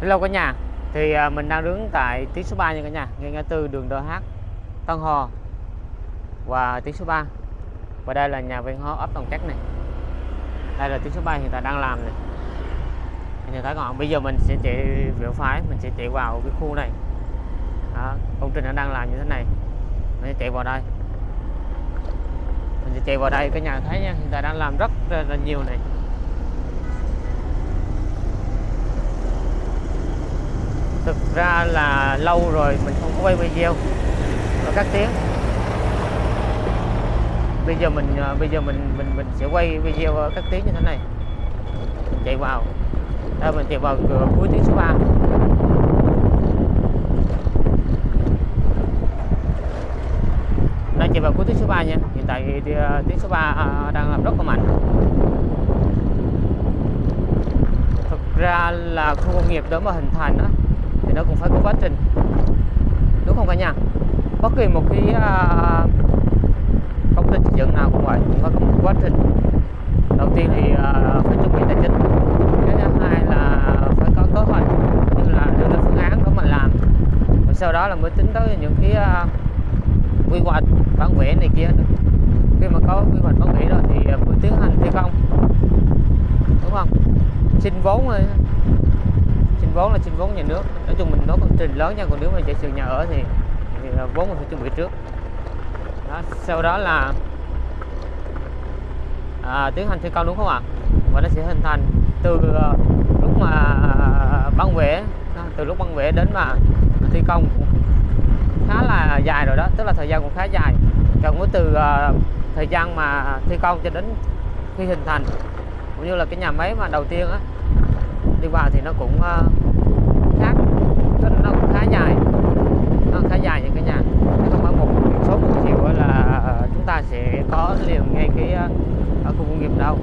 Hello cả nhà. Thì à, mình đang đứng tại tiếng số 3 nha cả nhà Ngay ngã tư đường DH Tân Hò Và tiếng số 3 Và đây là nhà văn hóa ấp Đồng Cát này. Đây là tiếng số 3 hiện tại đang làm này. Anh nhìn thấy không? Bây giờ mình sẽ chạy biểu phái Mình sẽ chạy vào cái khu này. Đó, Công trình nó đang làm như thế này. Mình sẽ chạy vào đây. Mình sẽ chạy vào đây cả nhà thấy nha Hiện tại đang làm rất là nhiều này. Thực ra là lâu rồi mình không có quay video. Và các tiếng. Bây giờ mình ờ, bây giờ mình mình mình sẽ quay video các tiếng như thế này. Mình chạy vào. À, mình chạy vào cửa cuối tiếng số 3 đang chạy vào cuối tiếng số 3 nha. Hiện tại thì, ờ, tiếng số 3 à, ờ, đang làm rất là mạnh. Thực ra là khu công nghiệp đó mà hình thành đó thì nó cũng phải có quá trình. Đúng không cả nhà? Bất kỳ một cái uh, công trình xây dựng nào cũng vậy cũng phải có một quá trình. Đầu tiên thì uh, phải chuẩn bị tài chính. Cái thứ hai là phải có kế hoạch như là đưa ra phương án để mình làm. Rồi sau đó là mới tính tới những cái uh, quy hoạch bản vẽ này kia. Khi mà có quy hoạch bản vẽ rồi thì mới tiến hành thi công. Đúng không? Xin vốn rồi xin vốn là xin vốn nhà nước. Nói chung mình nói công trình lớn nha còn nếu mà chạy trường nhà ở thì, thì vốn mình phải chuẩn bị trước. Đó, sau đó là à, tiến hành thi công đúng không ạ? Và nó sẽ hình thành từ uh, lúc mà băng vẽ từ lúc băng vẽ đến mà thi công khá là dài rồi đó tức là thời gian cũng khá dài. Còn có từ uh, thời gian mà thi công cho đến khi hình thành cũng như là cái nhà máy mà đầu tiên á đi vào thì nó cũng uh, khác. Tức là nó cũng khá dài. Nó khá dài những cái nhà. Không phải một số một chiều là ờ, chúng ta sẽ có liền ngay cái ờ, ở khu công nghiệp đâu.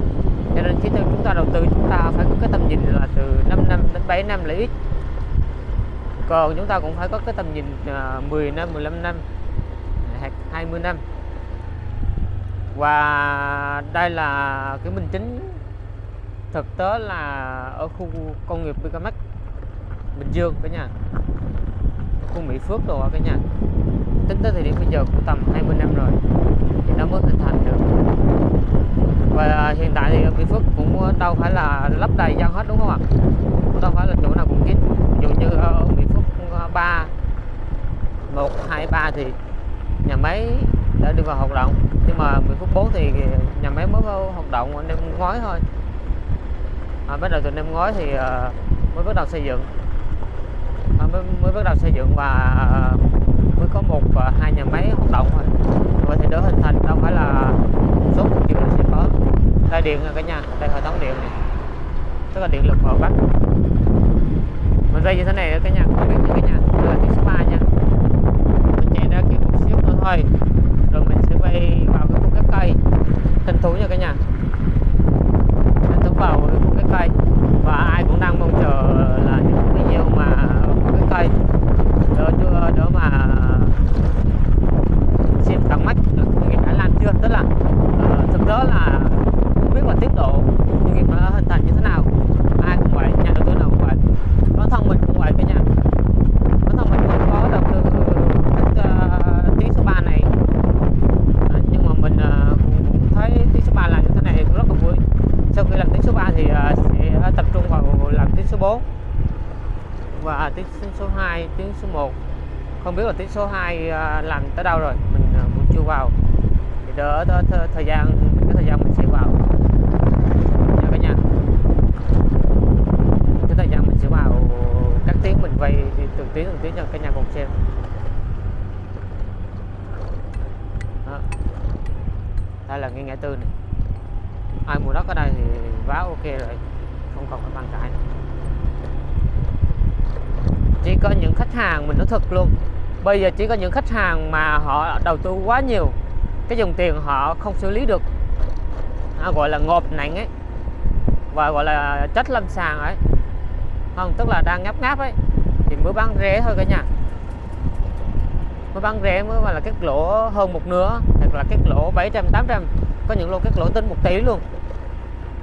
Cho nên khi chúng ta đầu tư chúng ta phải có cái tầm nhìn là từ 5 năm đến 7 năm là ít. Còn chúng ta cũng phải có cái tầm nhìn 10 năm 15 năm 20 năm. Và đây là cái minh chứng thực tế là ở khu công nghiệp Bicamac Bình Dương cả nhà. Khu Mỹ Phước đồ cả nhà. Tính tới thời điểm bây giờ cũng tầm 20 năm rồi, thì nó mới hình thành được. Và hiện tại thì ở Mỹ Phước cũng đâu phải là lấp đầy dân hết, đúng không ạ? Cũng đâu phải là chỗ nào cũng kín. Ví dụ như ở Mỹ Phước 3 1 2 3 thì nhà máy đã đưa vào hoạt động. Nhưng mà Mỹ Phước 4 thì nhà máy mới hoạt động, nên ngoái thôi à, bắt đầu từ năm ngoái thì à, mới bắt đầu xây dựng. À, mới, mới bắt đầu xây dựng và à, mới có một và hai nhà máy hoạt động thôi. Vậy thì đỡ hình thành đâu phải là số một là sẽ có đây điện cả nhà đây hệ thống điện này. Tức là điện lực ở bắc. Mình dây như thế này cả nhà không biết cả nhà đây là tiếng số 3 nha. Mình chạy ra kia một xíu nữa thôi rồi mình sẽ quay vào cái khu các cây. Tinh thú nha cả nhà vào cái cây và ai cũng đang mong chờ là những video mà cái cây đỡ chưa đỡ mà xem tận mắt là công nghiệp đã làm chưa tức là uh, thực tế là không biết là tiến độ công nghiệp đã hình thành như thế nào ai cũng vậy nhà đầu tư nào cũng vậy bản thân mình cũng vậy cả nhà bản thân mình không có đầu tư cái uh, tiếng số 3 này à, nhưng mà mình uh, cũng thấy tiếng số 3 làm như thế này cũng rất là vui sau khi làm tiếng số 3 thì sẽ tập trung vào làm tiếng số 4 và tiếng tuyến số 1 không biết là tuyến số 2 à, làm tới đâu rồi, mình à, cũng chưa vào. Thì đỡ thời gian, cái thời gian mình sẽ vào. Nha cả nhà cái thời gian mình sẽ vào, các tiếng mình quay từng tiếng từng tiếng cho cả nhà cùng xem. Đó. đây là ngay ngã tư này. Ai mua đất ở đây thì báo ok rồi, không còn phải bàn cãi nữa chỉ có những khách hàng mình nói thật luôn. Bây giờ chỉ có những khách hàng mà họ đầu tư quá nhiều cái dòng tiền họ không xử lý được. À, gọi là ngộp nặng ấy và gọi là chất lâm sàng ấy. Không tức là đang ngáp ngáp ấy thì mới bán rẻ thôi cả nhà. Mới bán rẻ mới mà là cái lỗ hơn một nửa hoặc là cái lỗ 700 800 có những lô cái lỗ tính một tỷ luôn.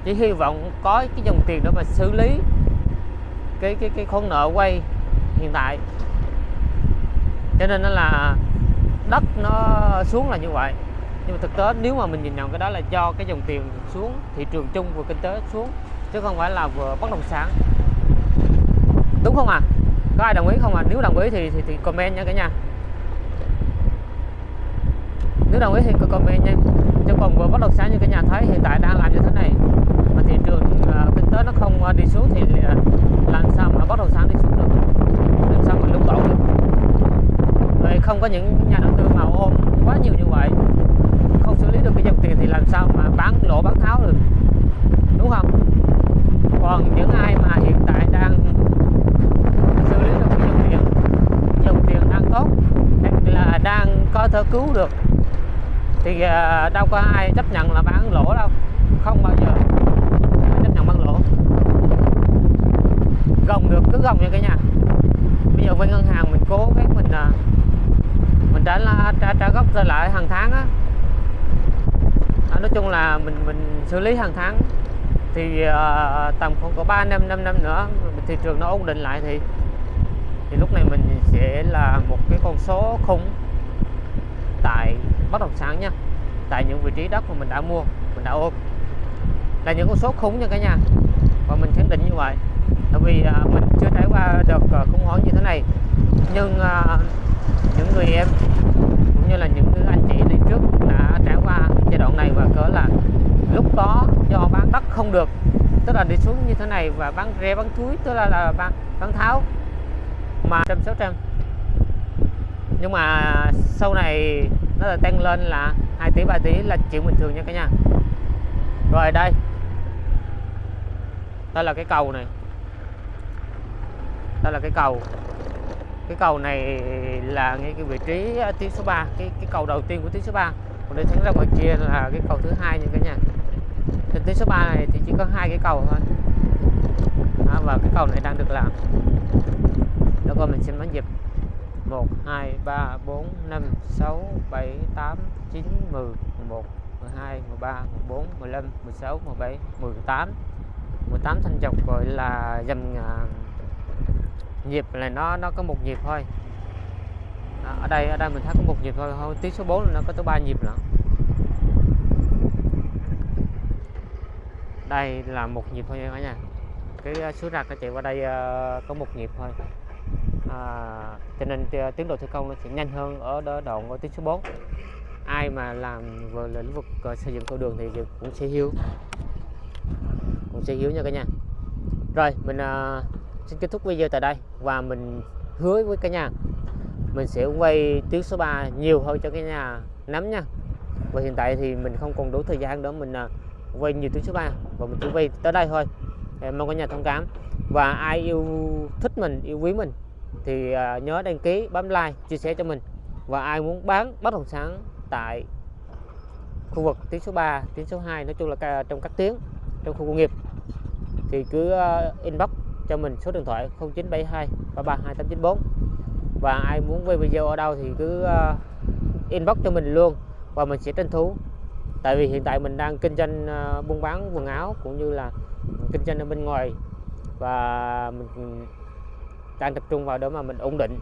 Chỉ hy vọng có cái dòng tiền đó mà xử lý cái cái cái khoản nợ quay hiện tại. Cho nên nó là đất nó xuống là như vậy. Nhưng mà thực tế nếu mà mình nhìn nhận cái đó là do cái dòng tiền xuống thị trường chung của kinh tế xuống chứ không phải là vừa bất động sản. Đúng không à có ai đồng ý không à nếu đồng ý thì thì, thì comment nha cả nhà. Nếu đồng ý thì comment nha. Chứ còn vừa bất động sản như cả nhà thấy hiện tại đang làm như thế này mà thị trường uh, kinh tế nó không uh, đi xuống thì uh, làm sao mà bất động sản đi xuống được làm sao mà lung lộn được vậy không có những nhà đầu tư mà ôm quá nhiều như vậy, không xử lý được cái dòng tiền thì làm sao mà bán lỗ, bán tháo được, đúng không? Còn những ai mà hiện tại đang xử lý được cái dòng tiền dòng tiền đang tốt, hoặc là đang có thể cứu được, thì à, đâu có ai chấp nhận là bán lỗ đâu, không bao giờ chấp nhận bán lỗ. Gồng được, cứ gồng nha cả nhà. Bây giờ với ngân hàng mình cố gắng mình à, trả trả, trả gốc trở lại hàng tháng á. À, nói chung là mình mình xử lý hàng tháng. Thì uh, tầm khoảng có 3 năm 5 năm nữa thị trường nó ổn định lại thì thì lúc này mình sẽ là một cái con số khủng tại bất động sản nha. Tại những vị trí đất mà mình đã mua mình đã ôm. Là những con số khủng nha cả nhà. Và mình khẳng định như vậy. Tại vì uh, mình chưa trải qua được uh, khủng hoảng như thế này. Nhưng uh, những người em, cũng như là những anh chị đi trước đã trải qua giai đoạn này và cỡ là lúc đó do bán đất không được, tức là đi xuống như thế này và bán rẻ bán túi tức là là bán bán tháo, mà trăm sáu trăm. Nhưng mà sau này nó là tăng lên là 2 tỷ 3 tỷ là chuyện bình thường nha cả nhà. Rồi đây đây là cái cầu này. Đây là cái cầu cái cầu này là ngay cái vị trí à, tuyến số 3 cái cái cầu đầu tiên của tuyến số 3 còn để thắng ra ngoài kia là cái cầu thứ hai nha cả nhà. Trên tuyến số 3 này thì chỉ có hai cái cầu thôi. Đó, và cái cầu này đang được làm. Đó coi mình xin bắn dịp. 1 2 3 4 5 6 7 8 9 10 11 12 13 14 15 16 17 18 18 thanh dọc gọi là dầm uh, nhịp là nó nó có một nhịp thôi. Đó, ở đây ở đây mình thấy có một nhịp thôi thôi tiếng số 4 nó có tới ba nhịp nữa đây là một nhịp thôi cả nhà. Cái à, số rạc nó chạy qua đây à, có một nhịp thôi. À, cho nên à, tiến độ thi công nó sẽ nhanh hơn ở đoạn ở tuyến số 4 ai mà làm về lĩnh vực xây dựng cầu đường thì cũng sẽ hiểu. Cũng sẽ hiểu nha cả nhà. Rồi mình xin kết thúc video tại đây và mình hứa với cả nhà, mình sẽ quay tuyến số 3 nhiều hơn cho cái nhà nắm nha. Và hiện tại thì mình không còn đủ thời gian đó mình à, quay nhiều tuyến số 3 và mình chỉ quay tới đây thôi. Mong cả nhà thông cảm. Và ai yêu thích mình, yêu quý mình thì à, nhớ đăng ký, bấm like, chia sẻ cho mình. Và ai muốn bán bất động sản tại khu vực tuyến số 3 tuyến số 2 nói chung là trong các tuyến, trong khu công nghiệp thì cứ à, inbox cho mình số điện thoại 0972 332894 và ai muốn quay video ở đâu thì cứ uh, inbox cho mình luôn và mình sẽ tranh thủ. Tại vì hiện tại mình đang kinh doanh uh, buôn bán quần áo cũng như là kinh doanh ở bên ngoài và mình đang tập trung vào đó mà mình ổn định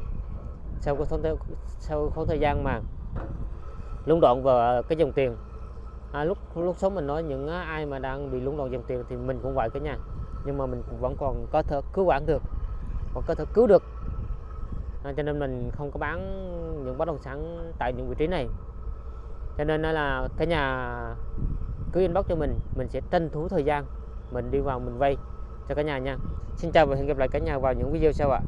sau cái khoảng sau khoảng thời gian mà lũng đoạn vào cái dòng tiền. À, lúc lúc sống mình nói những ai mà đang bị lũng đoạn dòng tiền thì mình cũng vậy cả nhà nhưng mà mình vẫn còn có thể cứu vãn được còn có thể cứu được. À, cho nên mình không có bán những bất động sản tại những vị trí này. Cho nên là cái nhà cứ inbox cho mình mình sẽ tranh thủ thời gian mình đi vào mình vay cho cả nhà nha. Xin chào và hẹn gặp lại cả nhà vào những video sau ạ.